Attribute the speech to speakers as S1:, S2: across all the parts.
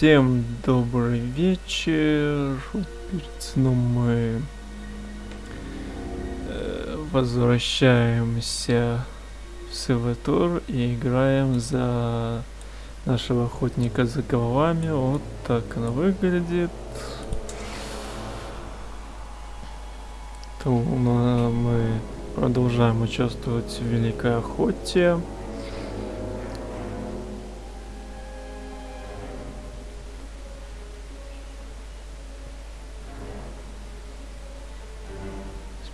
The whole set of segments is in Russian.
S1: Всем добрый вечер. Перед сном мы э, возвращаемся в Севатор и играем за нашего охотника за головами. Вот так она выглядит. То мы продолжаем участвовать в Великой Охоте.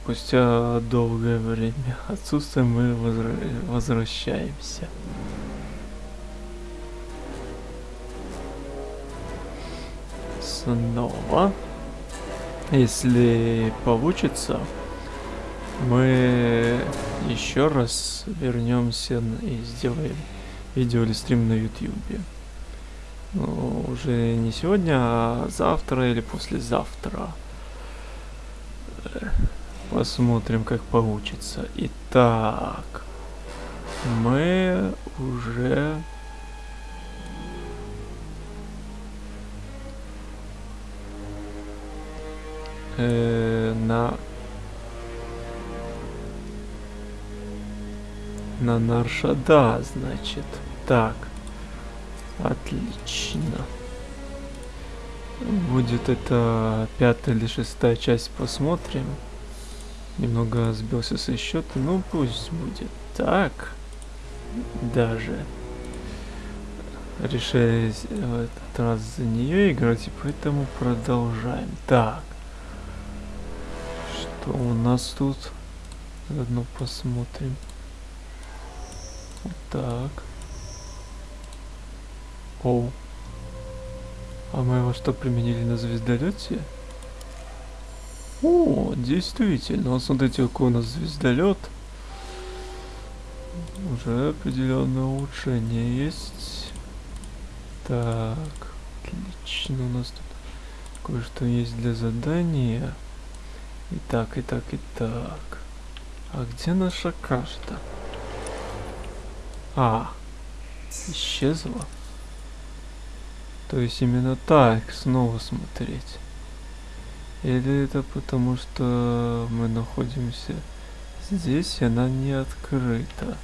S1: Спустя долгое время отсутствия мы возра возвращаемся. Снова. Если получится, мы еще раз вернемся и сделаем видео или стрим на ютюбе. Ну, уже не сегодня, а завтра или послезавтра. Посмотрим, как получится. Итак, мы уже... Э, на... На Наршада, значит. Так. Отлично. Будет это пятая или шестая часть, посмотрим. Немного сбился со счета, ну пусть будет так. Даже решили в этот раз за нее играть, и поэтому продолжаем. Так. Что у нас тут? Заодно посмотрим. Вот так. О. А мы его что применили на звездолете? О, действительно, вот смотрите, какой у нас звездолет. Уже определенное улучшение есть. Так, отлично, у нас тут кое-что есть для задания. И так, и так, и так. А где наша карта? А, исчезла. То есть именно так снова смотреть. Или это потому, что мы находимся здесь, и она не открыта.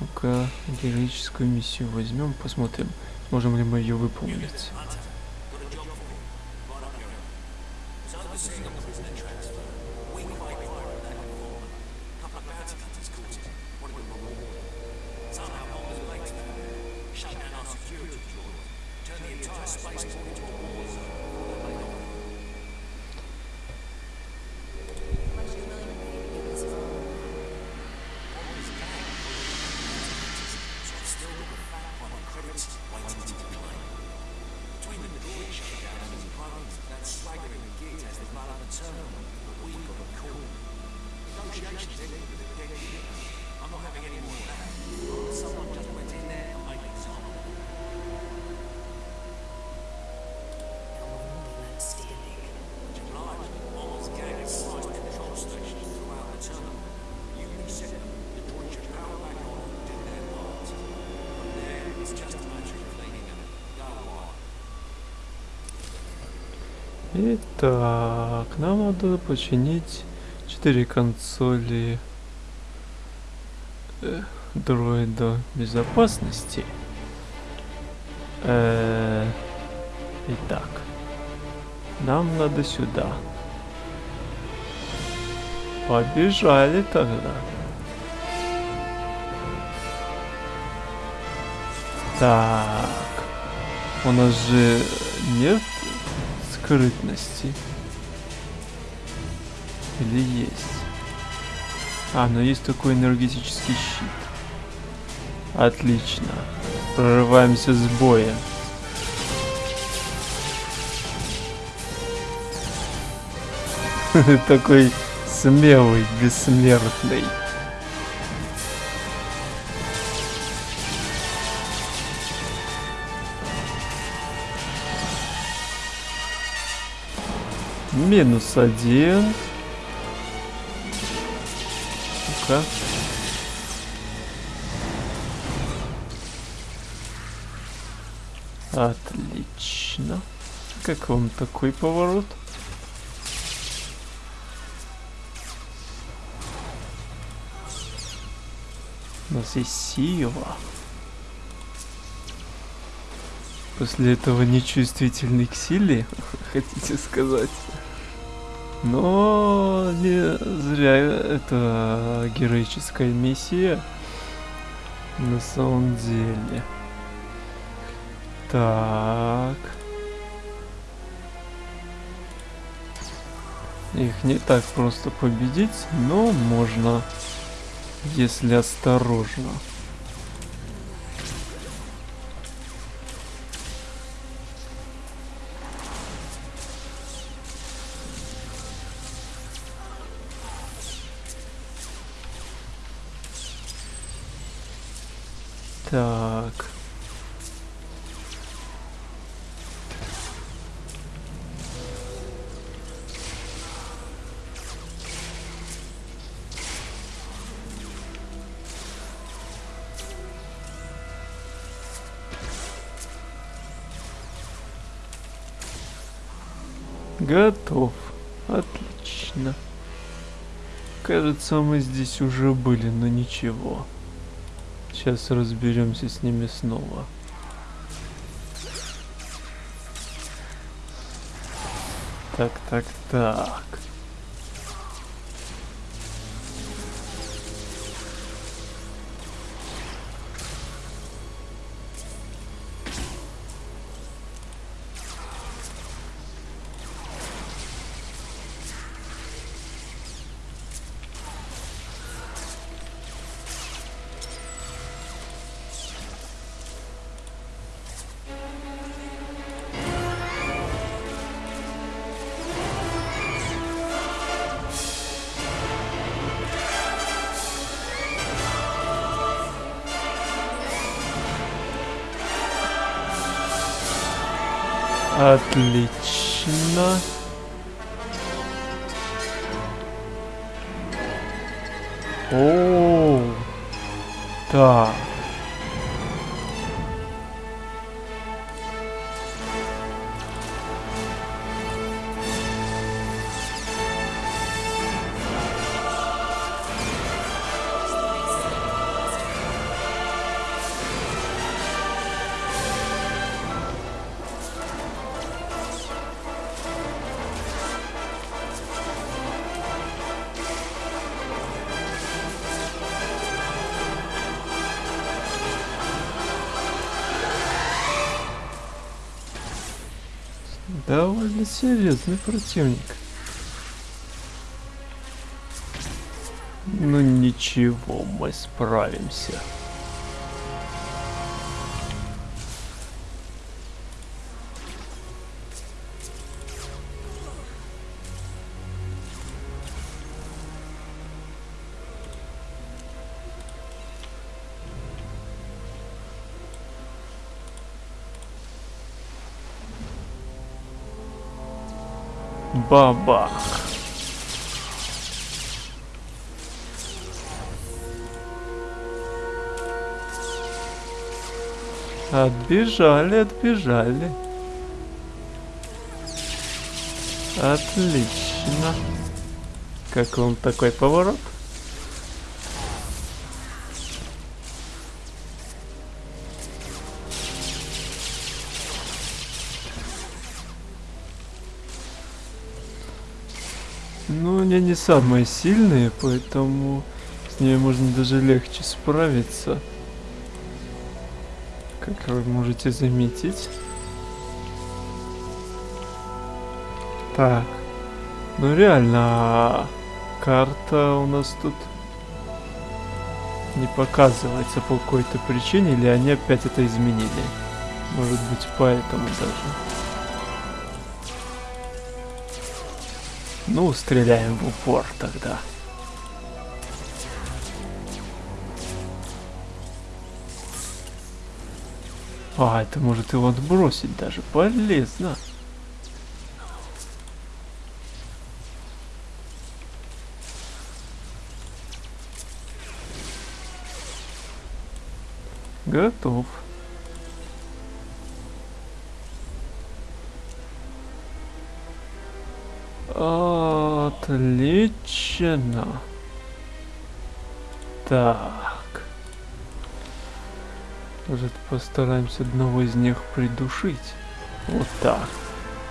S1: Ну-ка, героическую миссию возьмем, посмотрим, можем ли мы ее выполнить. Итак, нам надо починить 4 консоли э, дроида безопасности. Э, итак, нам надо сюда. Побежали тогда. Так, у нас же нет скрытности. Или есть? А, ну есть такой энергетический щит. Отлично. Прорываемся с боя. Такой смелый, бессмертный. Минус один. Ну-ка. Отлично. Как вам такой поворот? У нас есть сила. После этого нечувствительный к силе, хотите сказать? Но не зря это героическая миссия. На самом деле. Так. Их не так просто победить, но можно, если осторожно. Так. Готов. Отлично. Кажется, мы здесь уже были, но ничего. Сейчас разберемся с ними снова. Так, так, так. Отлично. О, так. Серьезный противник. Ну ничего, мы справимся. Бабах. Отбежали, отбежали. Отлично. Как вам такой поворот? Самые сильные, поэтому с ними можно даже легче справиться. Как вы можете заметить. Так. Ну реально, а карта у нас тут не показывается по какой-то причине, или они опять это изменили. Может быть поэтому даже. Ну, стреляем в упор тогда. А, это может его отбросить даже. Полезно. Готов. Отлично. Так. Может постараемся одного из них придушить. Вот так.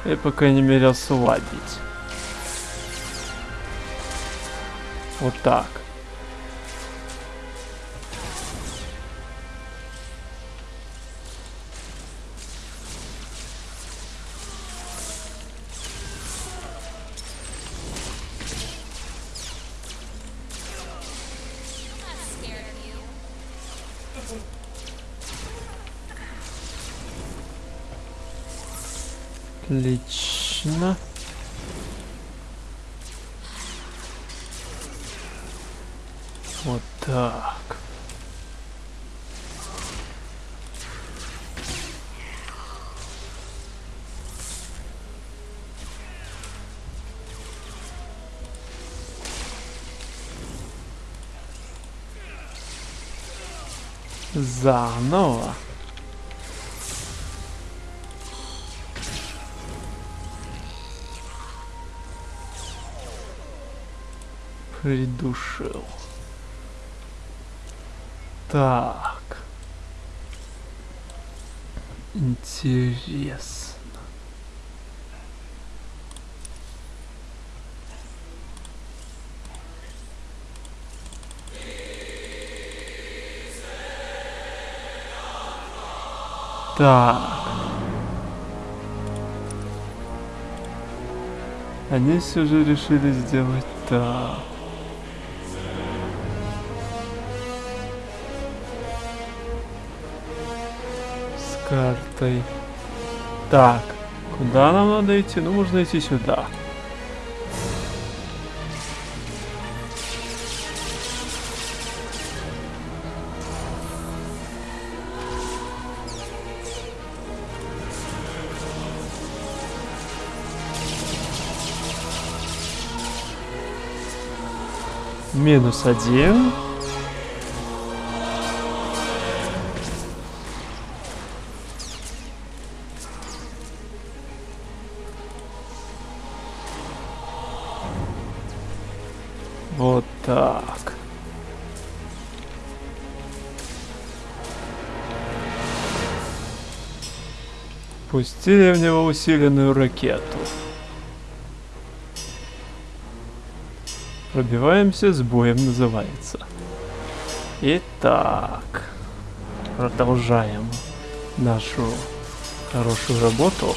S1: И по крайней мере ослабить. Вот так. Заново. Придушил. Так. Интересно. Так. Они все же решили сделать так. С картой. Так. Куда нам надо идти? Ну, можно идти сюда. Минус один. Вот так. Пустили в него усиленную ракету. Пробиваемся с боем называется. Итак, продолжаем нашу хорошую работу.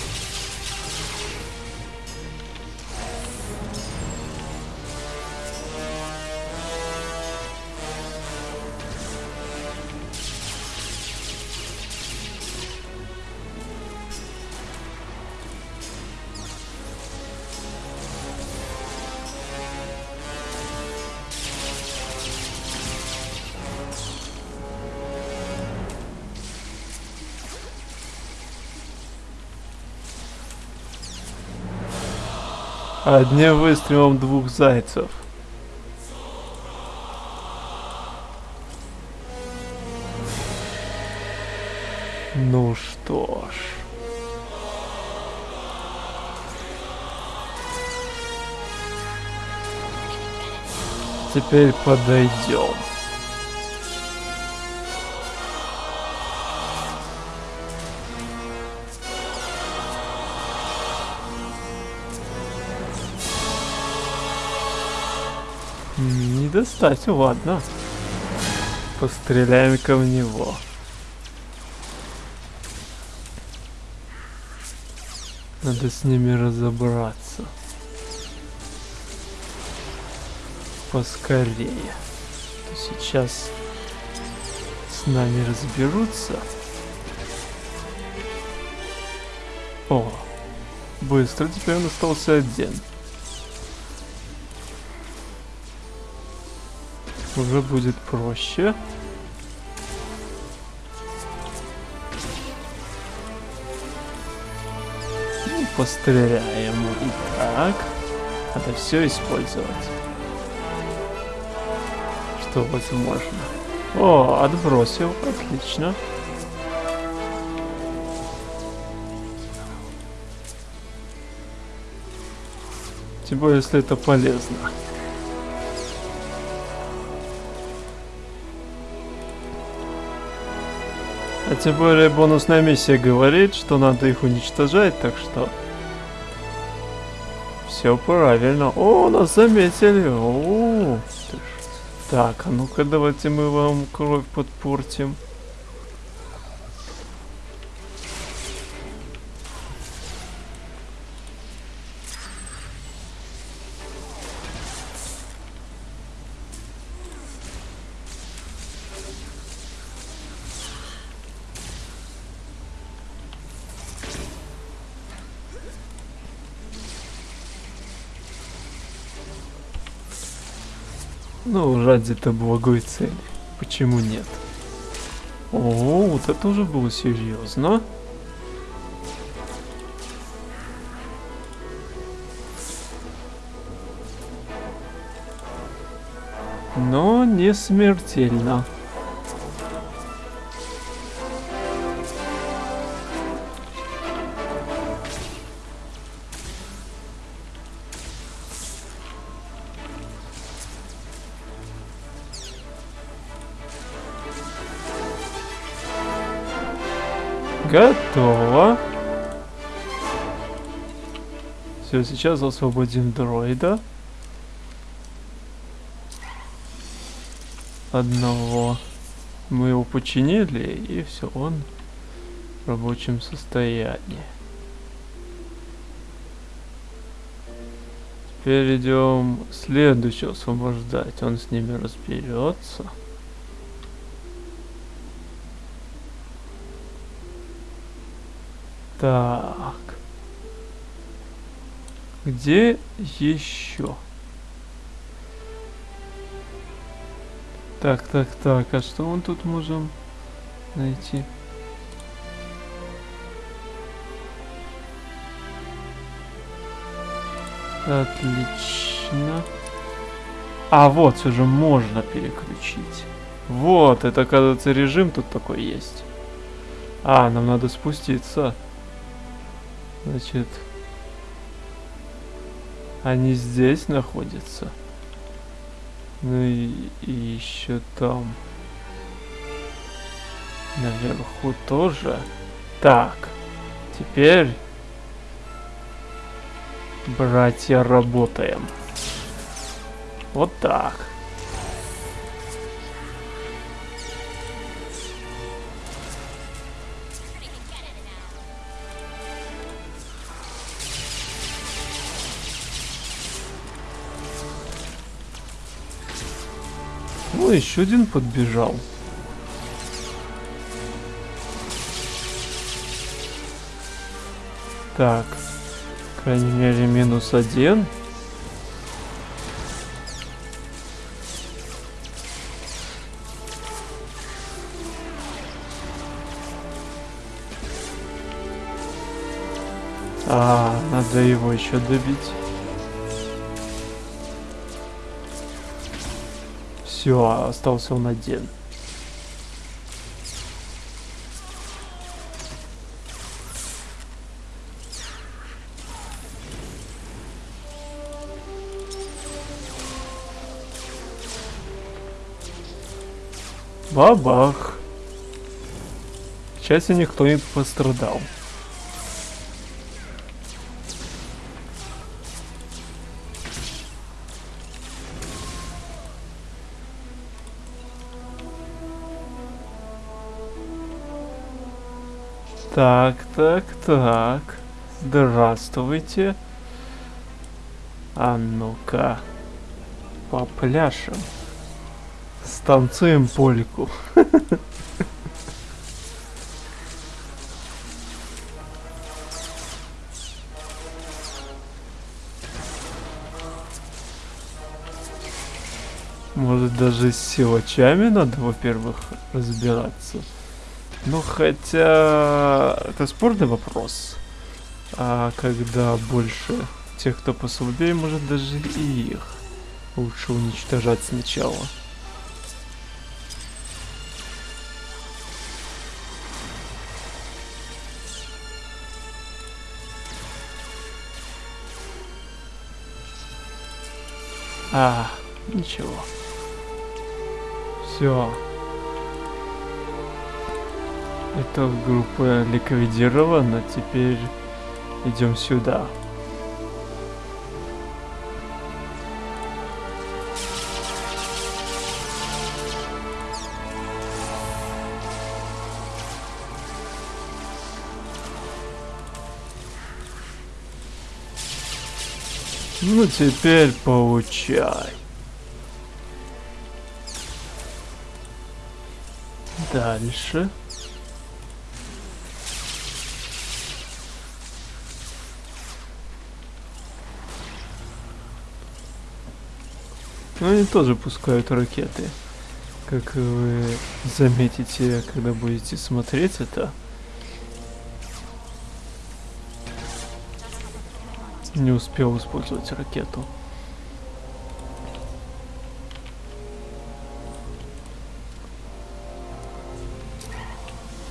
S1: Одним выстрелом двух зайцев. Ну что ж. Теперь подойдем. Не достать, ладно. Постреляем-ка в него. Надо с ними разобраться. Поскорее. То сейчас с нами разберутся. О, быстро теперь он остался один. Уже будет проще. Ну, постреляем. Итак, надо все использовать. Что возможно. О, отбросил. Отлично. Тем более, если это полезно. А тем более бонусная миссия говорит, что надо их уничтожать, так что... Все правильно. О, нас заметили. О, так, а ну-ка давайте мы вам кровь подпортим. Ну, ради-то благой цели. Почему нет? О, вот это уже было серьезно. Но не смертельно. Сейчас освободим дроида. Одного. Мы его починили, и все, он в рабочем состоянии. Теперь идем следующего освобождать. Он с ними разберется. Так. Где еще? Так, так, так. А что мы тут можем найти? Отлично. А вот, все же можно переключить. Вот, это, кажется, режим тут такой есть. А, нам надо спуститься. Значит, они здесь находятся. Ну и, и еще там. Наверху тоже. Так, теперь, братья, работаем. Вот так. Ну, еще один подбежал. Так, крайней мере, минус один. А, надо его еще добить. Все, остался он один. Бабах. К счастью, никто не пострадал. Так, так, так. Здравствуйте. А ну-ка. Попляшем. Станцуем польку. Может даже с силачами надо, во-первых, разбираться. Ну, хотя... Это спорный вопрос. А когда больше тех, кто послабее, может даже и их лучше уничтожать сначала. А, ничего. Все. Эта группа ликвидирована, теперь идем сюда. Ну теперь получай. Дальше. Ну они тоже пускают ракеты. Как вы заметите, когда будете смотреть это. Не успел использовать ракету.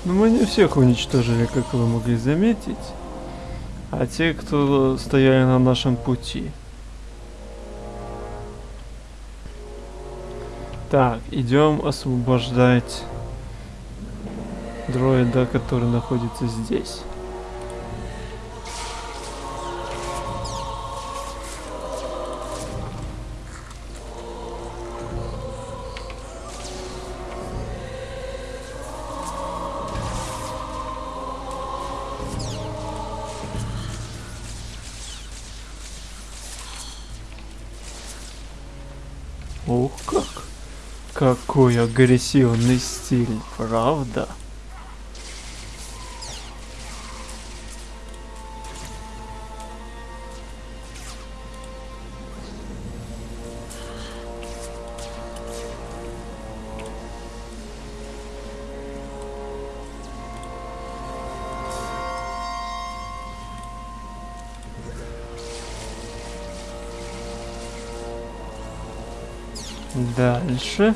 S1: Но ну, мы не всех уничтожили, как вы могли заметить, а те, кто стояли на нашем пути. Так, идем освобождать дроида, который находится здесь. Какой агрессивный стиль, правда? Дальше.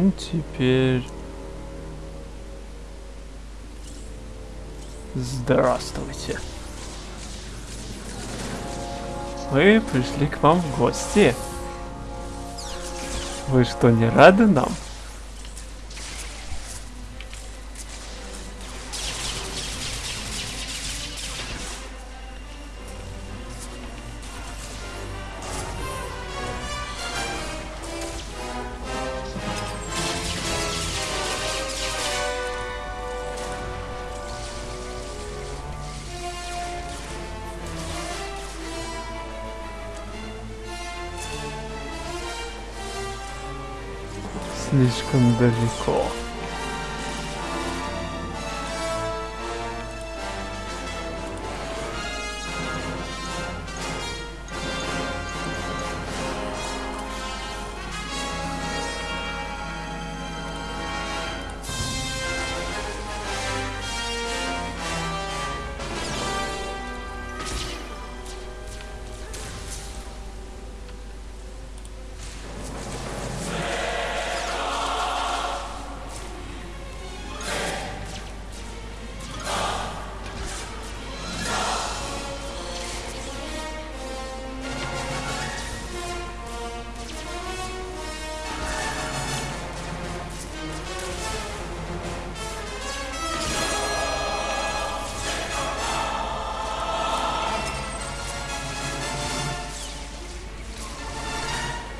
S1: Ну, теперь... Здравствуйте. Мы пришли к вам в гости. Вы что, не рады нам? Welcome, Belgico.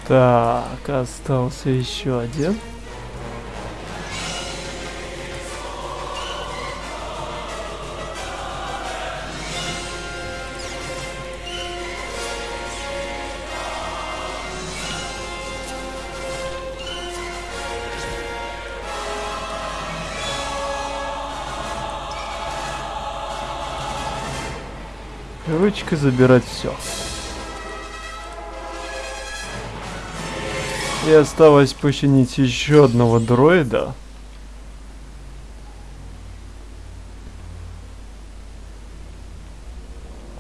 S1: Так, остался еще один. Привычка забирать все. И осталось починить еще одного дроида.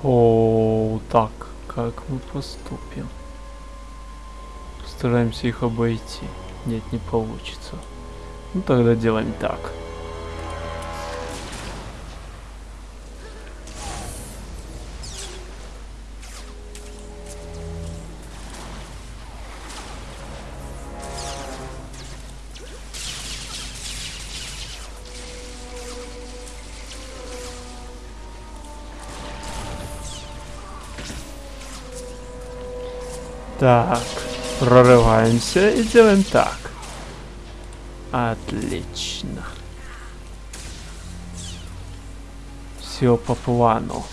S1: О, так, как мы поступим? постараемся их обойти. Нет, не получится. Ну тогда делаем так. Так, прорываемся и делаем так. Отлично. Все по плану.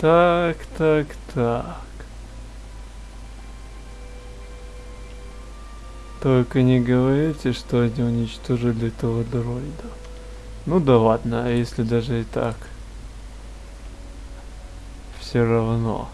S1: Так, так, так. Только не говорите, что они уничтожили этого дроида. Ну да ладно, а если даже и так. Все равно.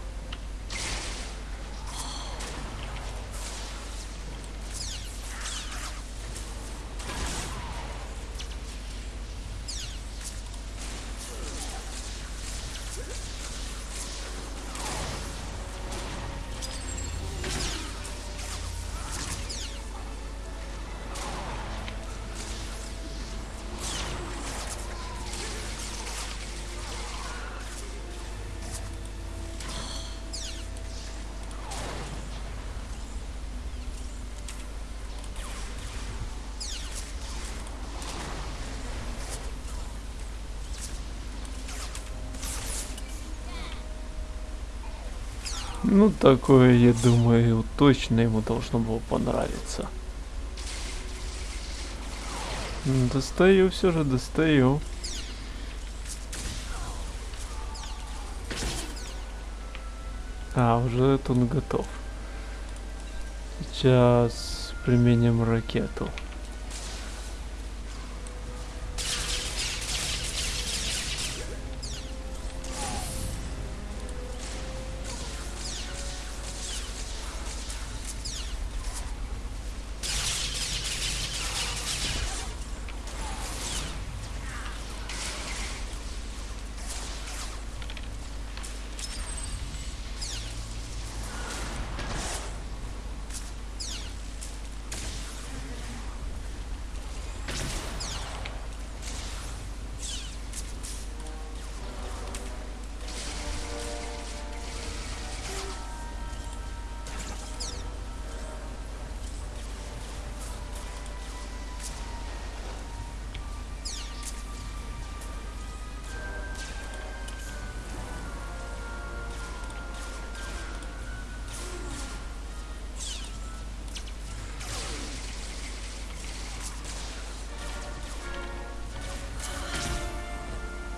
S1: Ну, такое, я думаю, точно ему должно было понравиться. Достаю, все же достаю. А, уже он готов. Сейчас применим ракету.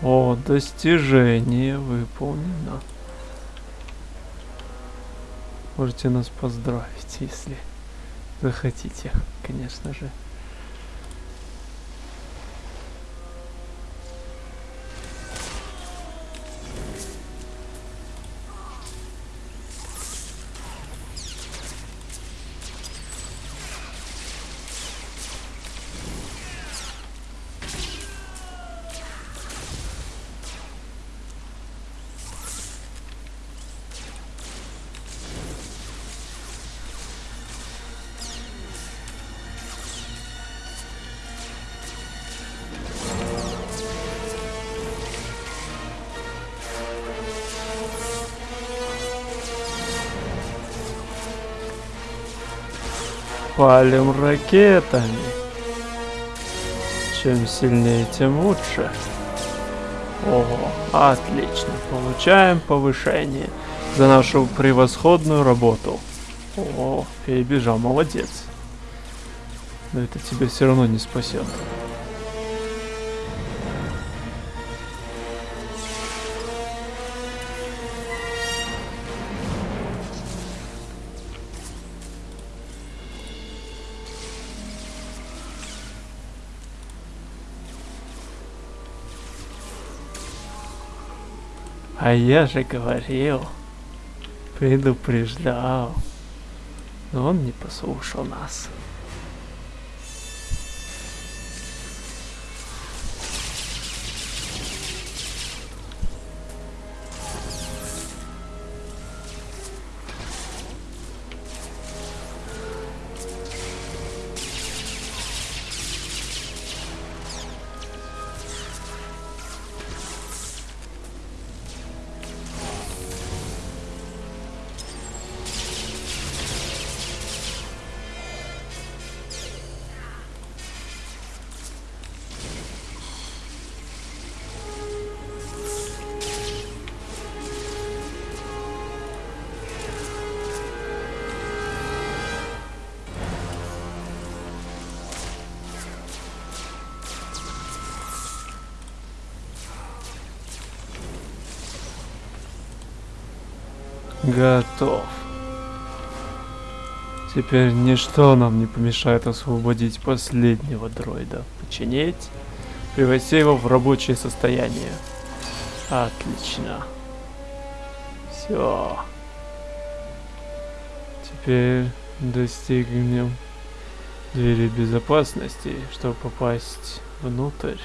S1: О, достижение выполнено. Можете нас поздравить, если захотите, конечно же. Палим ракетами. Чем сильнее, тем лучше. Ого, отлично. Получаем повышение за нашу превосходную работу. О, перебежал, молодец. Но это тебя все равно не спасет. А я же говорил, предупреждал. Но он не послушал нас. Готов. Теперь ничто нам не помешает освободить последнего дроида. Починить, привести его в рабочее состояние. Отлично. Все. Теперь достигнем двери безопасности, чтобы попасть внутрь.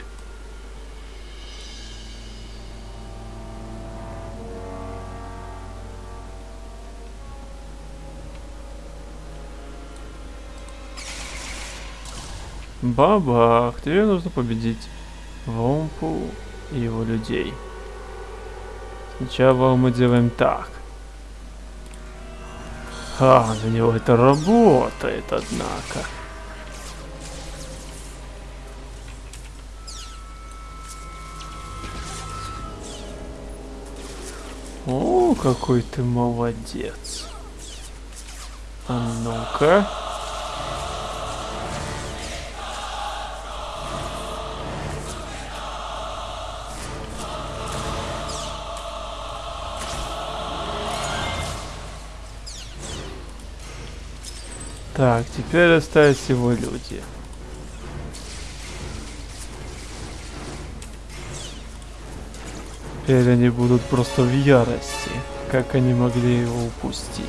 S1: Бабах, тебе нужно победить Вомпу и его людей. Сначала мы делаем так. А, на него это работает, однако. О, какой ты молодец. А ну-ка. Так, теперь остались его люди. Теперь они будут просто в ярости, как они могли его упустить.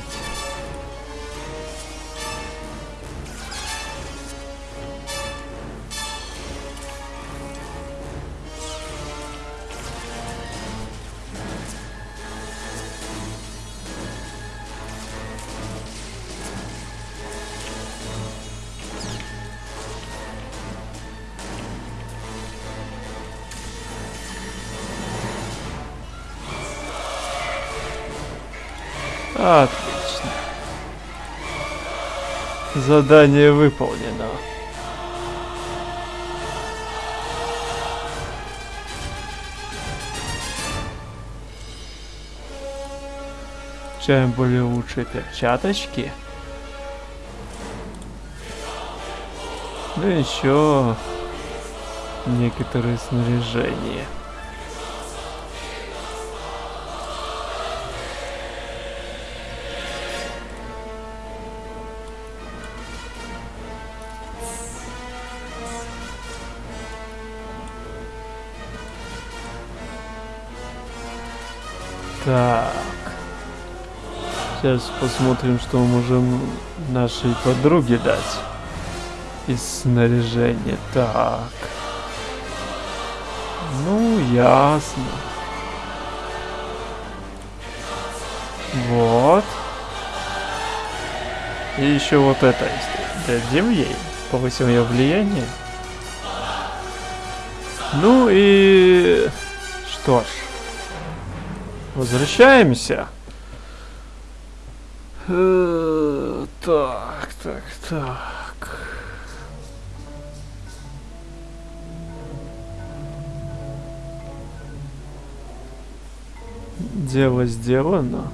S1: Задание выполнено. Чем более лучшие перчаточки. Да еще некоторые снаряжения. Так. Сейчас посмотрим, что мы можем нашей подруге дать. Из снаряжения. Так. Ну, ясно. Вот. И еще вот это есть. Дадим ей. Повысим ее влияние. Ну и... Что ж. Возвращаемся. Э, так, так, так. Дело сделано.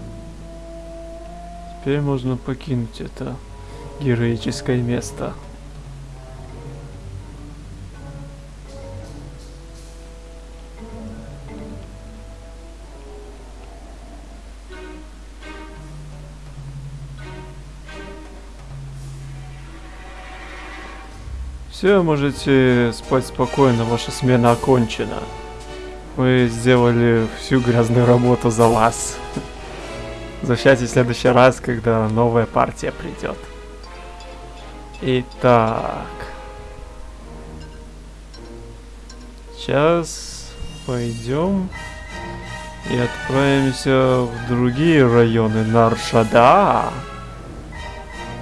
S1: Теперь можно покинуть это героическое место. Все, можете спать спокойно, ваша смена окончена. мы сделали всю грязную работу за вас. Возвращайтесь в следующий раз, когда новая партия придет. Итак. Сейчас пойдем и отправимся в другие районы Наршада.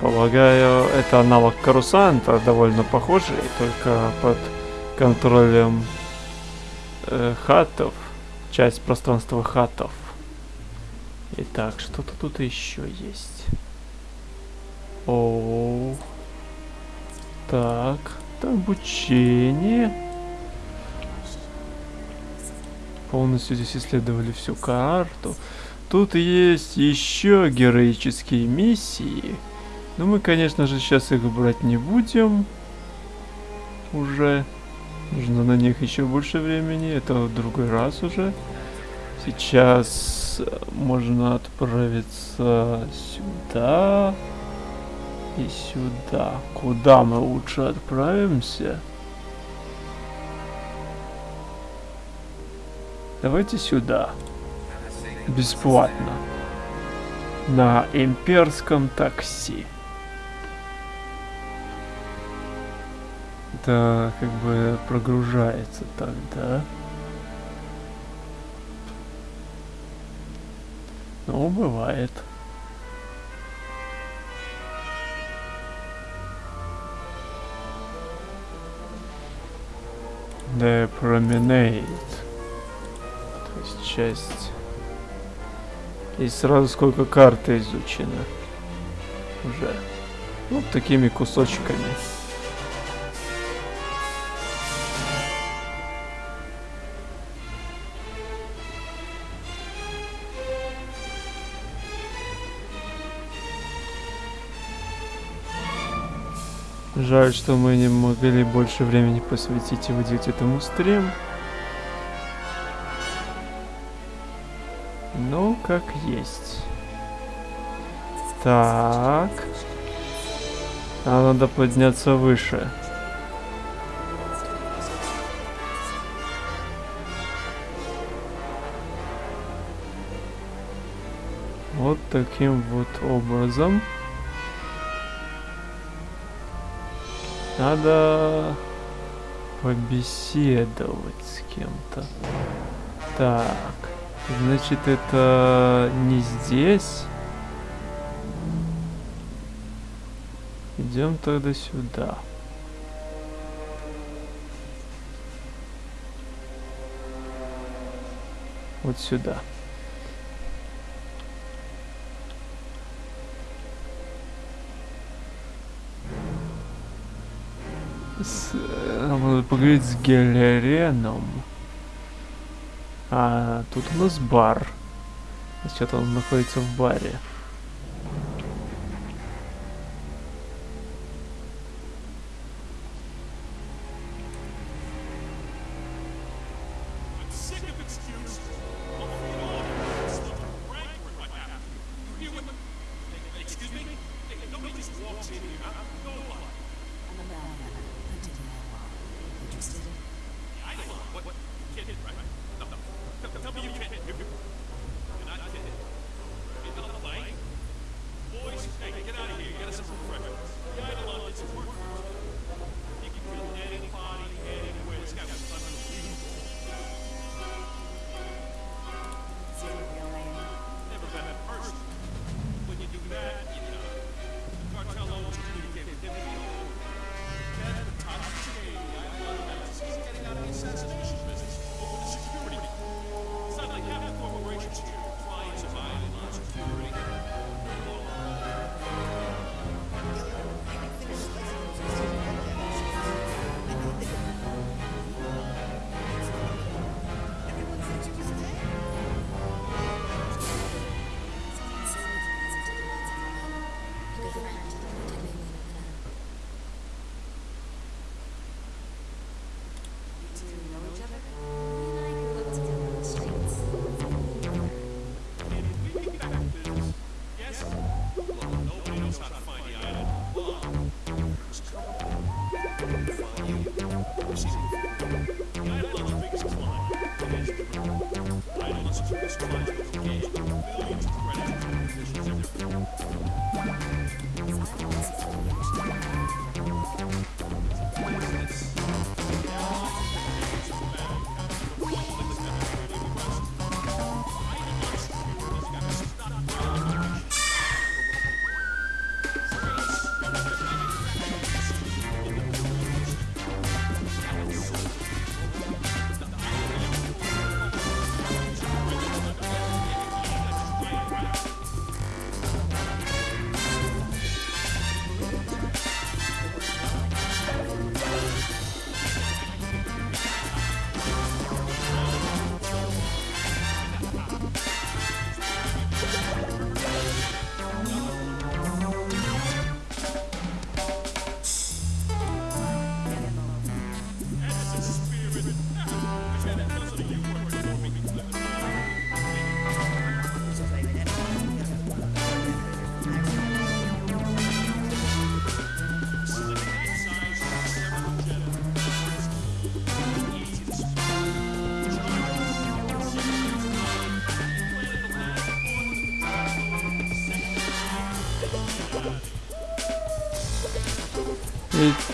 S1: Полагаю, это аналог Карусанта, довольно похожий, только под контролем э, хатов, часть пространства хатов. Итак, что-то тут еще есть. О, так, это обучение. Полностью здесь исследовали всю карту. Тут есть еще героические миссии. Но мы, конечно же, сейчас их брать не будем. Уже. Нужно на них еще больше времени. Это в другой раз уже. Сейчас можно отправиться сюда и сюда. Куда мы лучше отправимся? Давайте сюда. Бесплатно. На имперском такси. Это как бы прогружается тогда. Ну, бывает. The Promenade. То есть часть. И сразу сколько карты изучено. Уже. Ну, такими кусочками. Жаль, что мы не могли больше времени посвятить и выделить этому стрим. Ну, как есть. Так. А надо подняться выше. Вот таким вот образом. Надо побеседовать с кем-то. Так, значит это не здесь. Идем тогда сюда. Вот сюда. С, надо поговорить с Гелереном. А тут у нас бар. Что-то он находится в баре.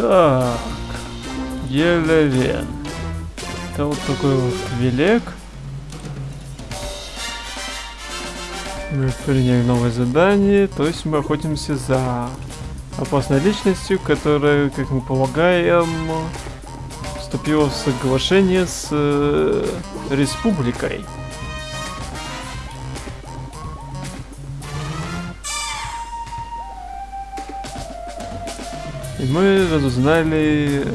S1: Итак, Елевен. Это вот такой вот велик. Мы приняли новое задание, то есть мы охотимся за опасной личностью, которая, как мы полагаем, вступила в соглашение с э, республикой. Разузнали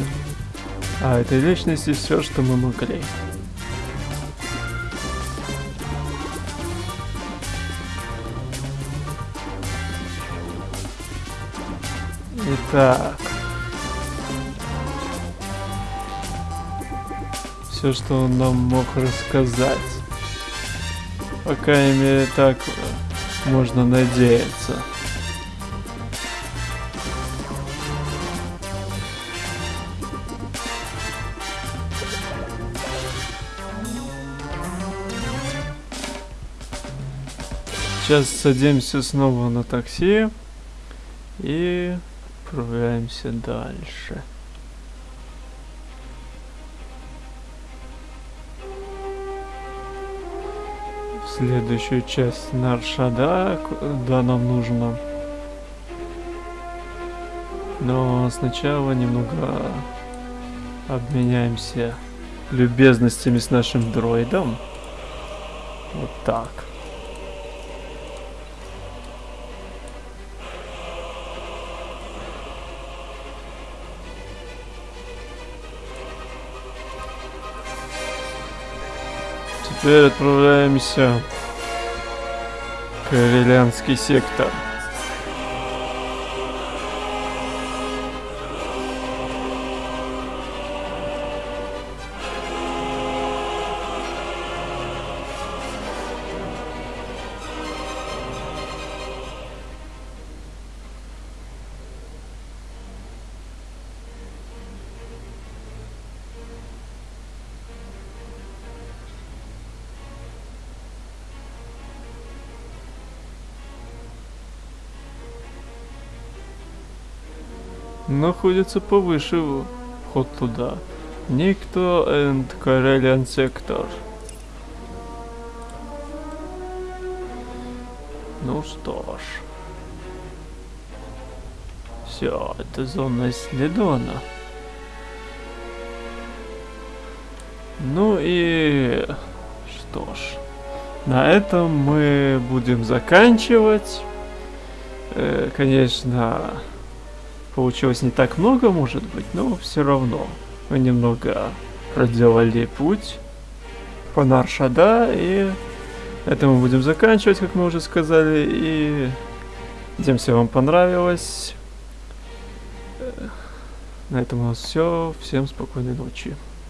S1: о этой личности все, что мы могли. Итак. Все, что он нам мог рассказать. По крайней мере, так можно надеяться. Сейчас садимся снова на такси и отправляемся дальше. В следующую часть Наршада, куда нам нужно. Но сначала немного обменяемся любезностями с нашим дроидом. Вот так. Теперь отправляемся в Карелянский сектор. Находится повыше вход туда. Никто and Karelian Sector. Ну что ж. Все, это зона исследована. Ну и что ж. На этом мы будем заканчивать. Э, конечно, Получилось не так много, может быть, но все равно. Мы немного проделали путь по Наршада, и это мы будем заканчивать, как мы уже сказали, и надеемся, вам понравилось. На этом у нас все. Всем спокойной ночи.